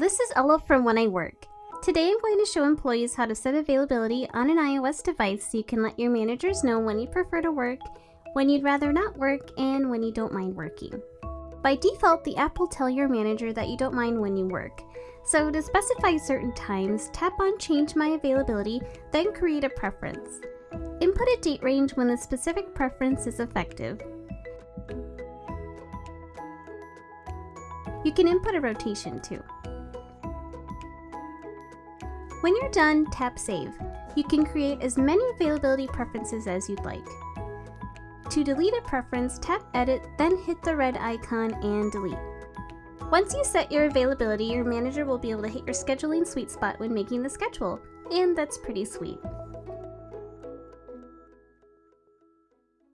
This is Ella from When I Work. Today I'm going to show employees how to set availability on an iOS device so you can let your managers know when you prefer to work, when you'd rather not work, and when you don't mind working. By default, the app will tell your manager that you don't mind when you work. So to specify certain times, tap on Change My Availability, then create a preference. Input a date range when the specific preference is effective. You can input a rotation too. When you're done, tap Save. You can create as many availability preferences as you'd like. To delete a preference, tap Edit, then hit the red icon and delete. Once you set your availability, your manager will be able to hit your scheduling sweet spot when making the schedule, and that's pretty sweet.